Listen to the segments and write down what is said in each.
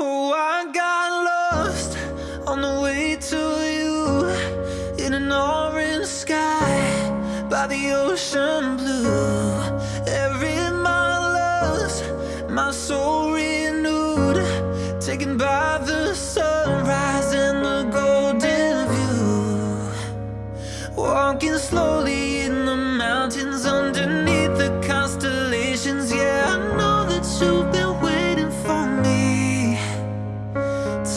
Oh, I got lost on the way to you in an orange sky by the ocean blue.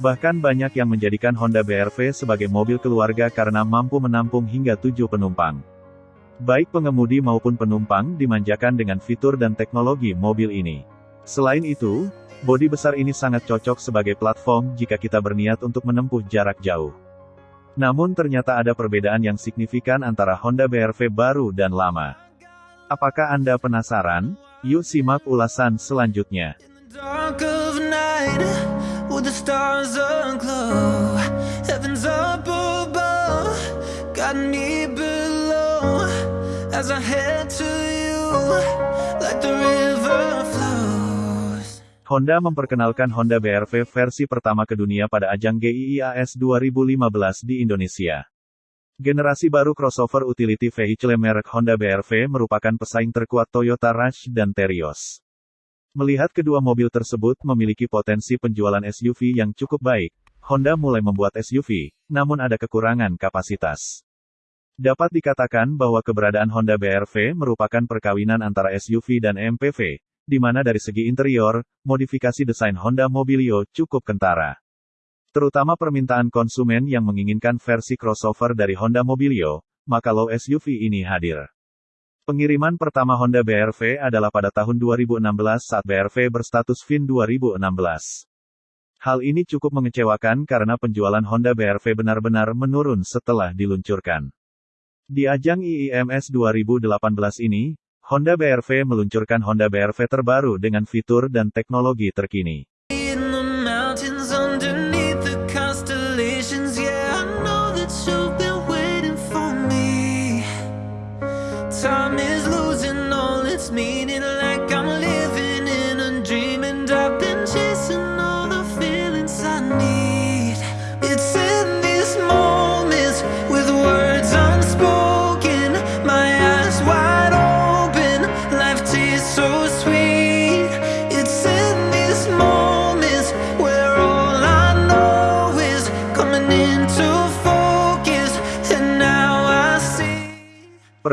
Bahkan banyak yang menjadikan Honda BRV sebagai mobil keluarga karena mampu menampung hingga 7 penumpang. Baik pengemudi maupun penumpang dimanjakan dengan fitur dan teknologi mobil ini. Selain itu, bodi besar ini sangat cocok sebagai platform jika kita berniat untuk menempuh jarak jauh. Namun ternyata ada perbedaan yang signifikan antara Honda BRV baru dan lama. Apakah Anda penasaran? Yuk simak ulasan selanjutnya. With the stars aglow, heavens up above, got me below. As I head to you, like the river. Honda memperkenalkan Honda BRV versi pertama ke dunia pada ajang GIIAS 2015 di Indonesia. Generasi baru crossover utility vehicle merek Honda BRV merupakan pesaing terkuat Toyota Rush dan Terios. Melihat kedua mobil tersebut memiliki potensi penjualan SUV yang cukup baik, Honda mulai membuat SUV, namun ada kekurangan kapasitas. Dapat dikatakan bahwa keberadaan Honda BRV merupakan perkawinan antara SUV dan MPV, di mana dari segi interior, modifikasi desain Honda Mobilio cukup kentara. Terutama permintaan konsumen yang menginginkan versi crossover dari Honda Mobilio, maka low SUV ini hadir. Pengiriman pertama Honda BRV adalah pada tahun 2016 saat BRV berstatus VIN 2016. Hal ini cukup mengecewakan karena penjualan Honda BRV benar-benar menurun setelah diluncurkan. Di ajang IIMS 2018 ini, Honda BRV meluncurkan Honda BRV terbaru dengan fitur dan teknologi terkini.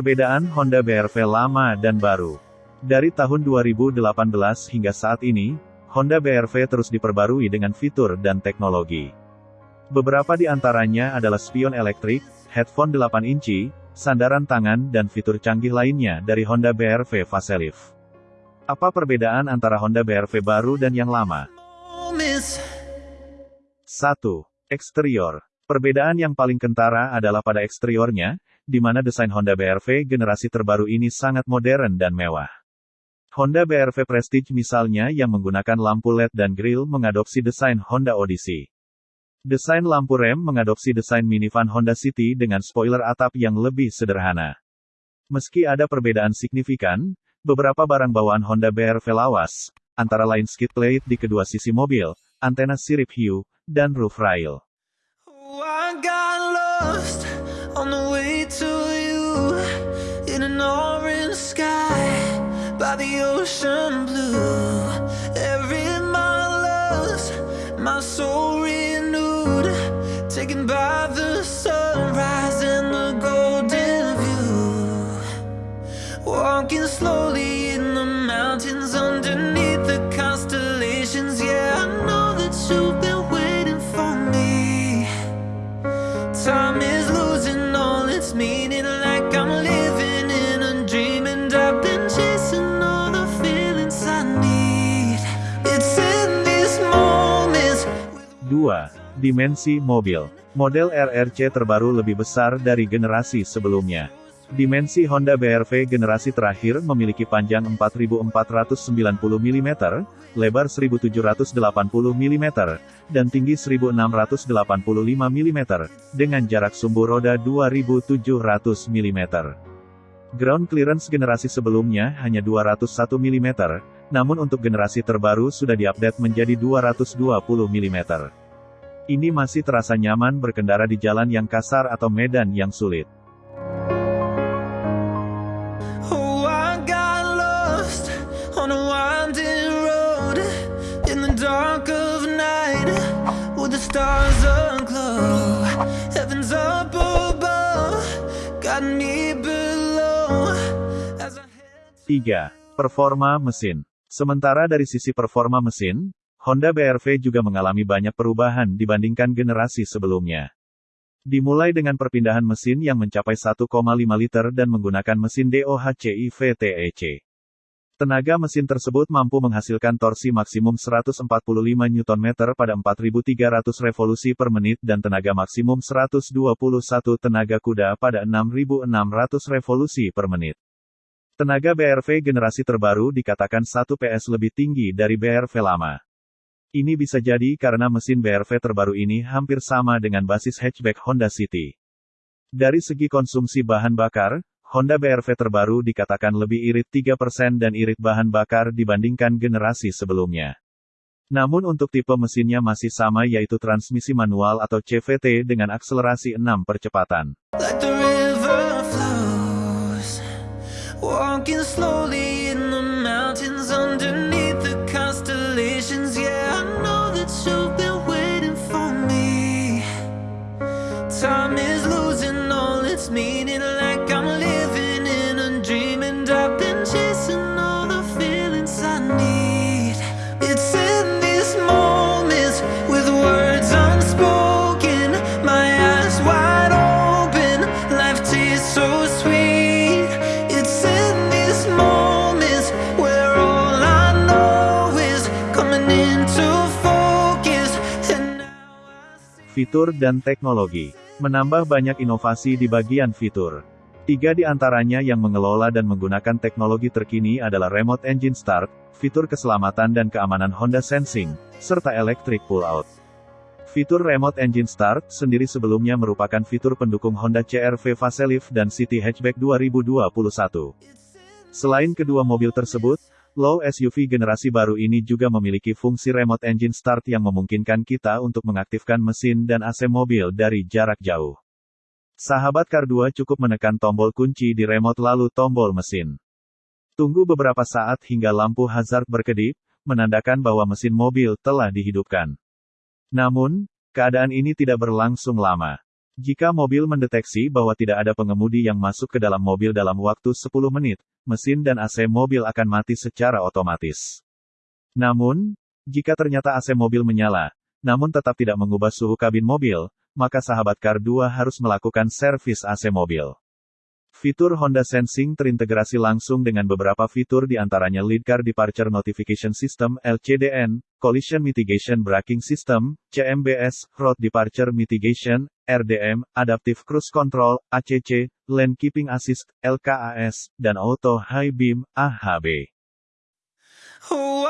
Perbedaan Honda BRV lama dan baru. Dari tahun 2018 hingga saat ini, Honda BRV terus diperbarui dengan fitur dan teknologi. Beberapa di antaranya adalah spion elektrik, headphone 8 inci, sandaran tangan dan fitur canggih lainnya dari Honda BRV Facelift. Apa perbedaan antara Honda BRV baru dan yang lama? Moments 1. Eksterior. Perbedaan yang paling kentara adalah pada eksteriornya, di mana desain Honda BRV generasi terbaru ini sangat modern dan mewah. Honda BRV Prestige misalnya yang menggunakan lampu LED dan grill mengadopsi desain Honda Odyssey. Desain lampu rem mengadopsi desain minivan Honda City dengan spoiler atap yang lebih sederhana. Meski ada perbedaan signifikan, beberapa barang bawaan Honda BRV lawas, antara lain skid plate di kedua sisi mobil, antena sirip hiu, dan roof rail. Oh, I got lost in an orange sky by the ocean blue. Every mile lost, my soul renewed, taken by the sunrise and the golden view. Walking slowly Dimensi mobil. Model RRC terbaru lebih besar dari generasi sebelumnya. Dimensi Honda BRV generasi terakhir memiliki panjang 4490 mm, lebar 1780 mm, dan tinggi 1685 mm, dengan jarak sumbu roda 2700 mm. Ground clearance generasi sebelumnya hanya 201 mm, namun untuk generasi terbaru sudah diupdate menjadi 220 mm. Ini masih terasa nyaman berkendara di jalan yang kasar atau medan yang sulit. stars aglow Heaven's up above Got me below 3. Performa mesin Sementara dari sisi performa mesin, Honda BRV juga mengalami banyak perubahan dibandingkan generasi sebelumnya. Dimulai dengan perpindahan mesin yang mencapai 1,5 liter dan menggunakan mesin DOHC VTEC. Tenaga mesin tersebut mampu menghasilkan torsi maksimum 145 Nm pada 4300 revolusi per menit dan tenaga maksimum 121 tenaga kuda pada 6600 revolusi per menit. Tenaga BRV generasi terbaru dikatakan 1 PS lebih tinggi dari BRV lama. Ini bisa jadi karena mesin BRV terbaru ini hampir sama dengan basis hatchback Honda City. Dari segi konsumsi bahan bakar, Honda BRV terbaru dikatakan lebih irit 3% dan irit bahan bakar dibandingkan generasi sebelumnya. Namun untuk tipe mesinnya masih sama yaitu transmisi manual atau CVT dengan akselerasi 6 percepatan. Time Fitur dan teknologi. Menambah banyak inovasi di bagian fitur. Tiga di antaranya yang mengelola dan menggunakan teknologi terkini adalah Remote Engine Start, fitur keselamatan dan keamanan Honda Sensing, serta Electric Pull-Out. Fitur Remote Engine Start sendiri sebelumnya merupakan fitur pendukung Honda CR-V Facelift dan City Hatchback 2021. Selain kedua mobil tersebut, Low SUV generasi baru ini juga memiliki fungsi remote engine start yang memungkinkan kita untuk mengaktifkan mesin dan AC mobil dari jarak jauh. Sahabat Car 2 cukup menekan tombol kunci di remote lalu tombol mesin. Tunggu beberapa saat hingga lampu hazard berkedip, menandakan bahwa mesin mobil telah dihidupkan. Namun, keadaan ini tidak berlangsung lama. Jika mobil mendeteksi bahwa tidak ada pengemudi yang masuk ke dalam mobil dalam waktu 10 menit, mesin dan AC mobil akan mati secara otomatis. Namun, jika ternyata AC mobil menyala, namun tetap tidak mengubah suhu kabin mobil, maka sahabat Car 2 harus melakukan servis AC mobil. Fitur Honda Sensing terintegrasi langsung dengan beberapa fitur di antaranya Lead Car Departure Notification System (LCDN), Collision Mitigation Braking System (CMBS), Road Departure Mitigation (RDM), Adaptive Cruise Control (ACC), Lane Keeping Assist (LKAS), dan Auto High Beam (AHB). Oh,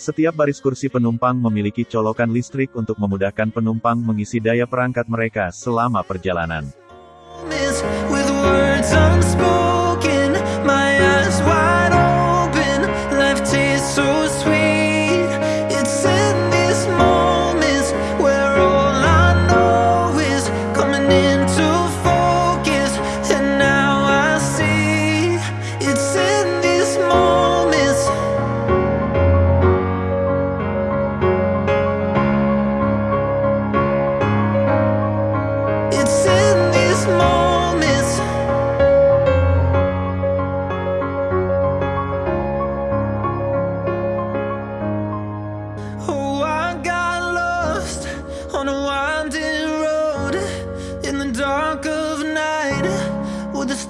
setiap baris kursi penumpang memiliki colokan listrik untuk memudahkan penumpang mengisi daya perangkat mereka selama perjalanan.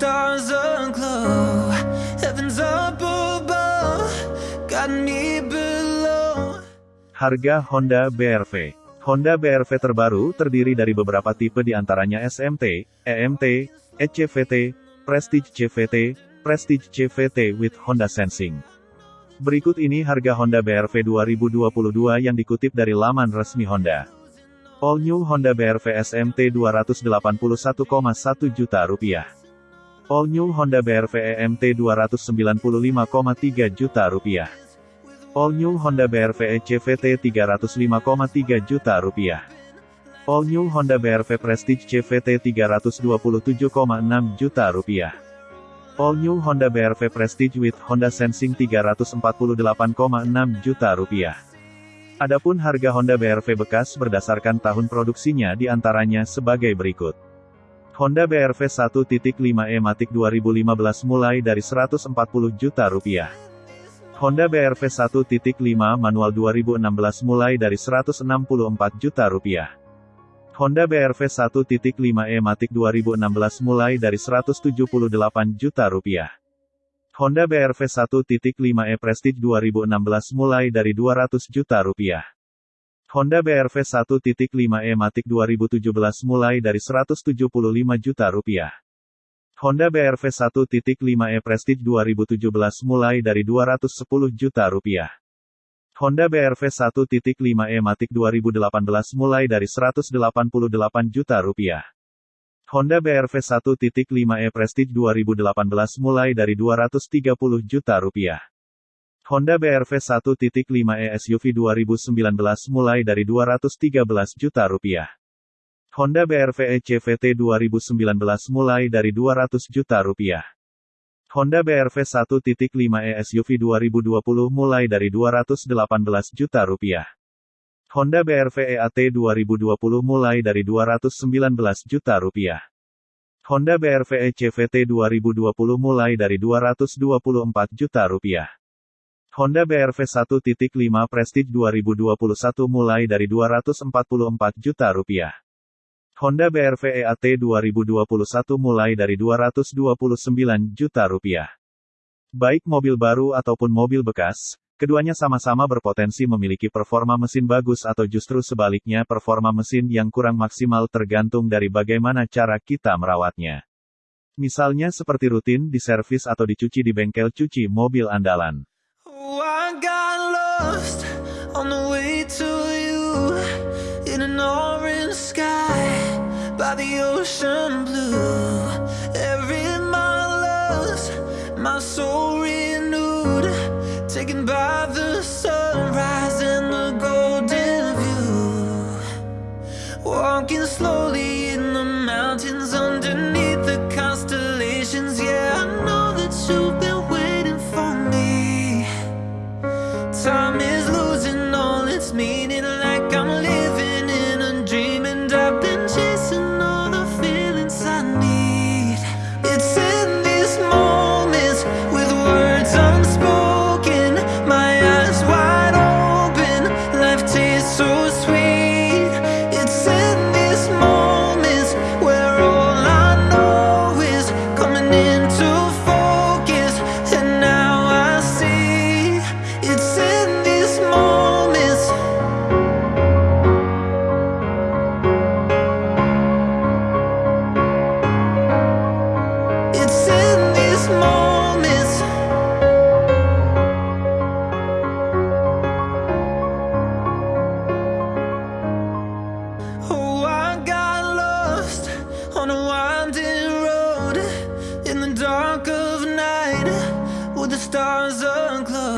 Stars aglow. Heaven's up above, got me below. Harga Honda BRV Honda BRV terbaru terdiri dari beberapa tipe di antaranya SMT, EMT, ECVT, Prestige CVT, Prestige CVT with Honda Sensing. Berikut ini harga Honda BRV 2022 yang dikutip dari laman resmi Honda. All New Honda BRV SMT 281,1 juta rupiah. All New Honda BRV EMT 295,3 juta rupiah. All New Honda BRV CVT 305,3 juta rupiah. All New Honda BRV Prestige CVT 327,6 juta rupiah. All New Honda BRV Prestige with Honda Sensing 348,6 juta rupiah. Adapun harga Honda BRV bekas berdasarkan tahun produksinya di antaranya sebagai berikut. Honda BRV 1.5e Matic 2015 mulai dari 140 juta rupiah. Honda BRV 1.5 manual 2016 mulai dari 164 juta rupiah. Honda BRV 1.5e Matic 2016 mulai dari 178 juta rupiah. Honda BRV 1.5e Prestige 2016 mulai dari 200 juta rupiah. Honda BRV 1.5e Matic 2017 mulai dari 175 juta rupiah. Honda BRV 1.5e Prestige 2017 mulai dari 210 juta rupiah. Honda BRV 1.5e Matic 2018 mulai dari 188 juta rupiah. Honda BRV 1.5e Prestige 2018 mulai dari 230 juta rupiah. Honda BRV 1.5e SUV 2019 mulai dari 213 juta rupiah. Honda BRV ECVT 2019 mulai dari 200 juta rupiah. Honda BRV 1.5e SUV 2020 mulai dari 218 juta rupiah. Honda BRV EAT 2020 mulai dari 219 juta rupiah. Honda BRV ECVT 2020 mulai dari 224 juta rupiah. Honda BRV 1.5 Prestige 2021 mulai dari 244 juta rupiah. Honda BRV EAT 2021 mulai dari 229 juta rupiah. Baik mobil baru ataupun mobil bekas, keduanya sama-sama berpotensi memiliki performa mesin bagus atau justru sebaliknya performa mesin yang kurang maksimal tergantung dari bagaimana cara kita merawatnya. Misalnya seperti rutin diservis atau dicuci di bengkel cuci mobil andalan. I got lost on the way to you in an orange sky by the ocean blue. Every mile lost, my soul stars aglow.